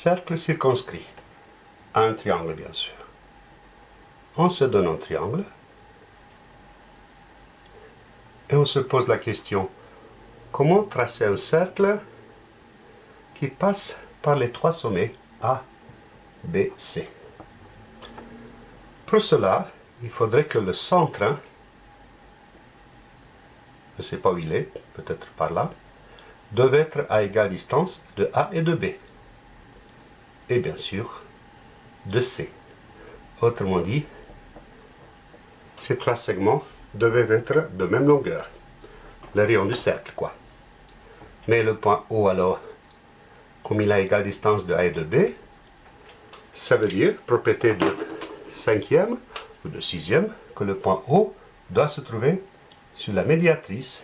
cercle circonscrit. Un triangle, bien sûr. On se donne un triangle. Et on se pose la question, comment tracer un cercle qui passe par les trois sommets A, B, C? Pour cela, il faudrait que le centre, je ne sais pas où il est, peut-être par là, devait être à égale distance de A et de B. Et bien sûr, de C. Autrement dit, ces trois segments devaient être de même longueur. Le rayon du cercle, quoi. Mais le point O, alors, comme il a égale distance de A et de B, ça veut dire, propriété de cinquième ou de sixième, que le point O doit se trouver sur la médiatrice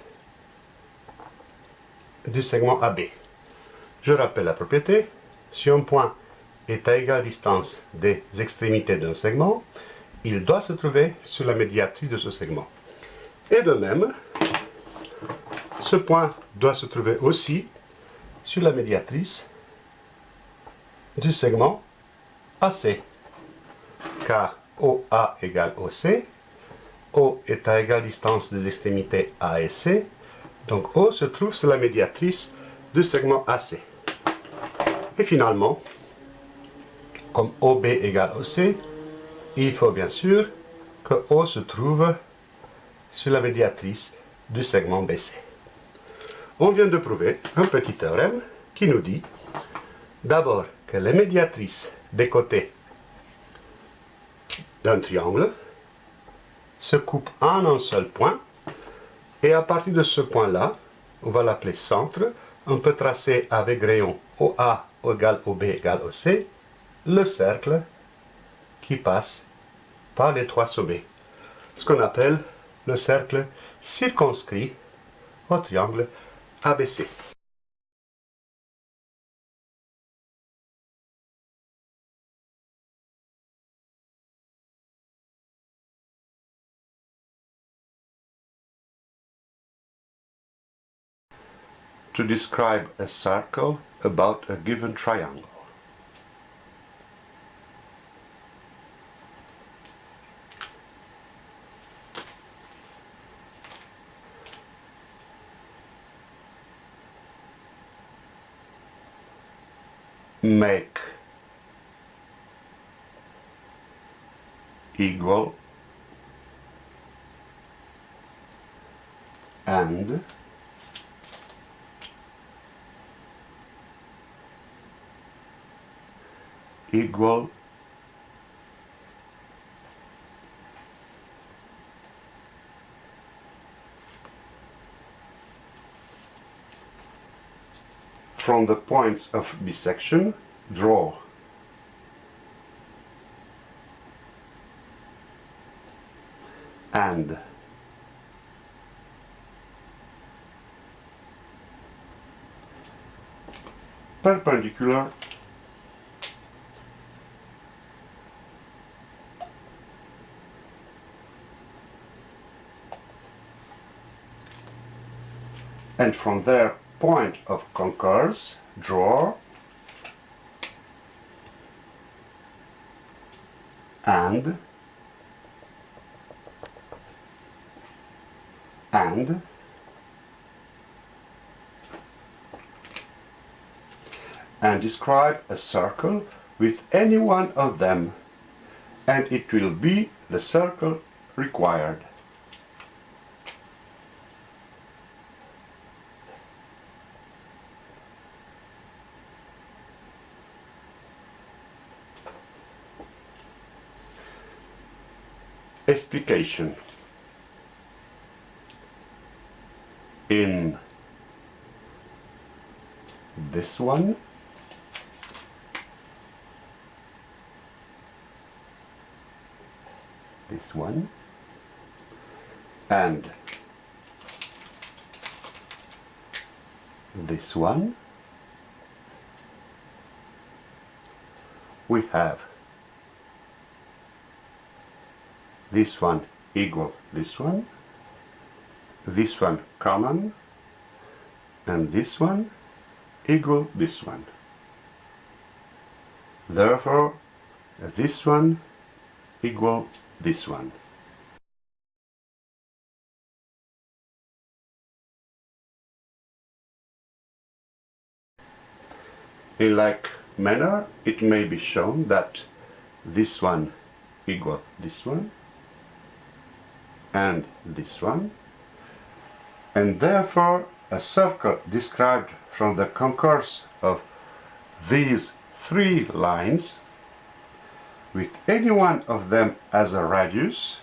du segment AB. Je rappelle la propriété, si un point est à égale distance des extrémités d'un segment, il doit se trouver sur la médiatrice de ce segment. Et de même, ce point doit se trouver aussi sur la médiatrice du segment AC, car OA égale OC, O est à égale distance des extrémités A et C, donc O se trouve sur la médiatrice du segment AC. Et finalement, comme OB égale OC, il faut bien sûr que O se trouve sur la médiatrice du segment BC. On vient de prouver un petit théorème qui nous dit d'abord que les médiatrices des côtés d'un triangle se coupent en un seul point et à partir de ce point-là, on va l'appeler centre, on peut tracer avec rayon OA égale OB égale OC le cercle qui passe par les trois sommets, ce qu'on appelle le cercle circonscrit au triangle ABC. to describe a circle about a given triangle. Make equal and equal from the points of bisection, draw. And perpendicular and from there point of concourse, draw, and, and, and describe a circle with any one of them and it will be the circle required. Explication in this one? This one. And this one. We have this one equal this one, this one common, and this one equal this one. Therefore, this one equal this one. In like manner, it may be shown that this one equal this one and this one and therefore a circle described from the concourse of these three lines with any one of them as a radius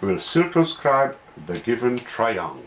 will circumscribe the given triangle.